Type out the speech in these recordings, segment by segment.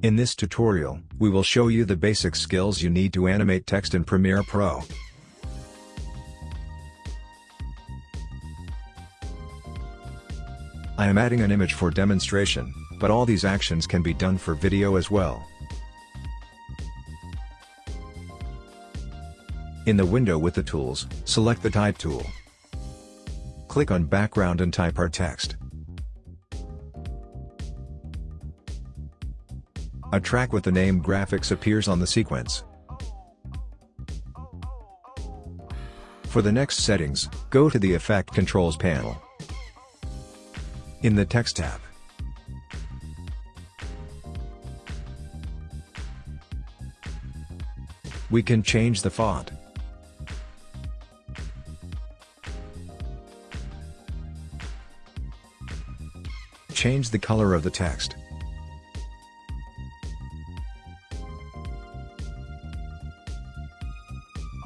In this tutorial, we will show you the basic skills you need to animate text in Premiere Pro. I am adding an image for demonstration, but all these actions can be done for video as well. In the window with the tools, select the Type tool. Click on Background and type our text. A track with the name graphics appears on the sequence. For the next settings, go to the Effect Controls panel. In the Text tab, we can change the font. Change the color of the text.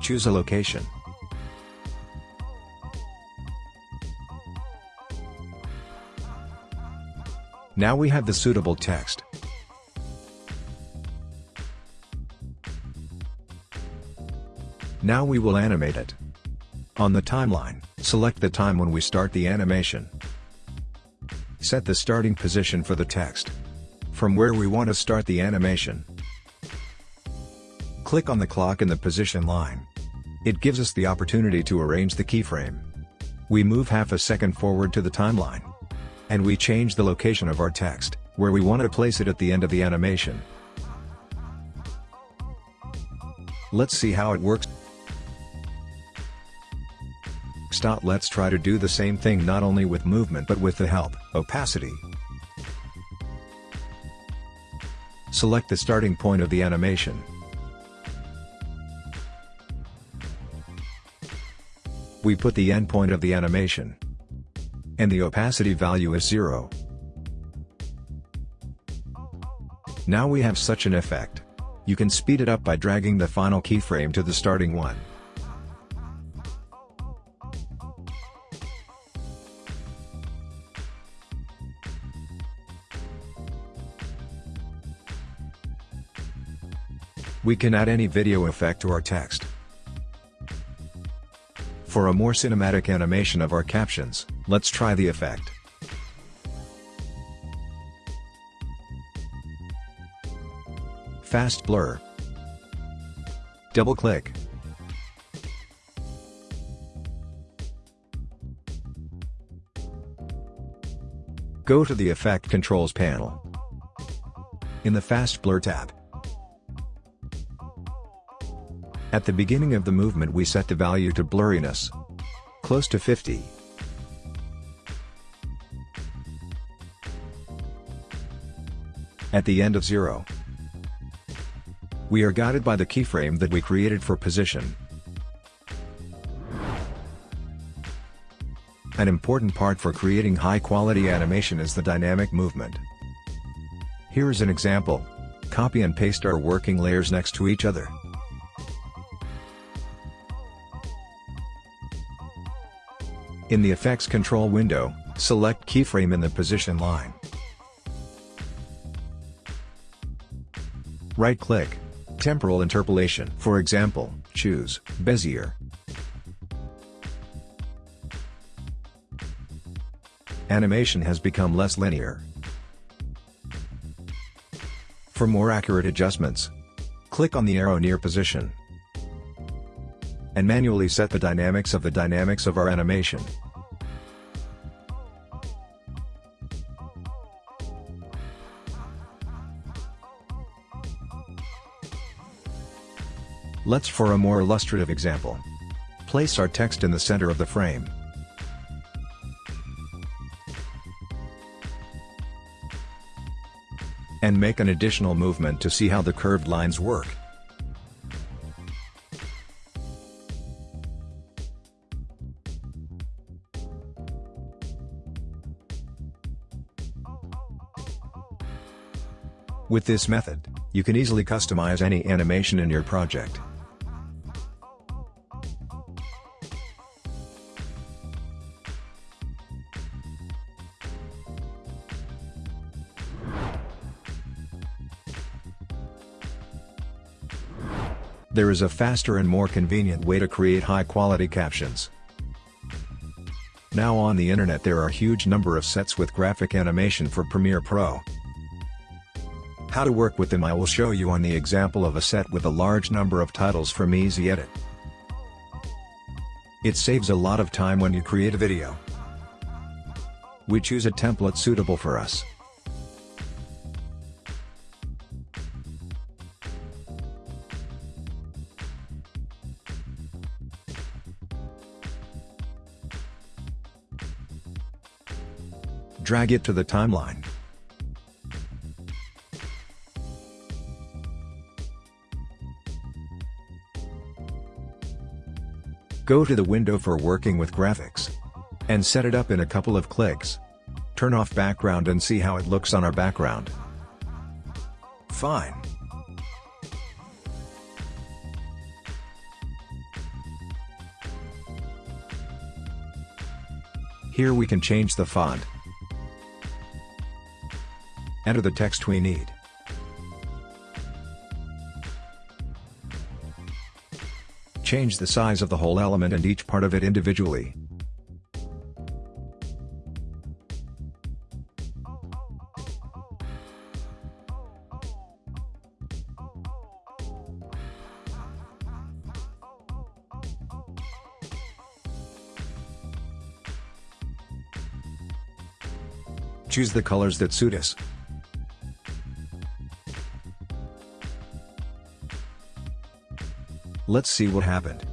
Choose a location. Now we have the suitable text. Now we will animate it. On the timeline, select the time when we start the animation. Set the starting position for the text. From where we want to start the animation. Click on the clock in the position line. It gives us the opportunity to arrange the keyframe. We move half a second forward to the timeline. And we change the location of our text, where we want to place it at the end of the animation. Let's see how it works. Stop. Let's try to do the same thing not only with movement but with the help, opacity. Select the starting point of the animation. We put the endpoint of the animation. And the opacity value is 0. Now we have such an effect. You can speed it up by dragging the final keyframe to the starting one. We can add any video effect to our text. For a more cinematic animation of our captions, let's try the effect. Fast blur. Double click. Go to the Effect Controls panel. In the Fast Blur tab, At the beginning of the movement we set the value to blurriness. Close to 50. At the end of 0. We are guided by the keyframe that we created for position. An important part for creating high-quality animation is the dynamic movement. Here is an example. Copy and paste our working layers next to each other. In the Effects Control window, select Keyframe in the position line. Right-click. Temporal Interpolation For example, choose Bezier. Animation has become less linear. For more accurate adjustments, click on the arrow near position and manually set the dynamics of the dynamics of our animation. Let's for a more illustrative example. Place our text in the center of the frame. And make an additional movement to see how the curved lines work. With this method, you can easily customize any animation in your project. There is a faster and more convenient way to create high-quality captions. Now on the internet there are a huge number of sets with graphic animation for Premiere Pro. How to work with them I will show you on the example of a set with a large number of titles from Easy Edit. It saves a lot of time when you create a video. We choose a template suitable for us. Drag it to the timeline. Go to the window for working with graphics. And set it up in a couple of clicks. Turn off background and see how it looks on our background. Fine. Here we can change the font. Enter the text we need. Change the size of the whole element and each part of it individually. Choose the colors that suit us. Let's see what happened.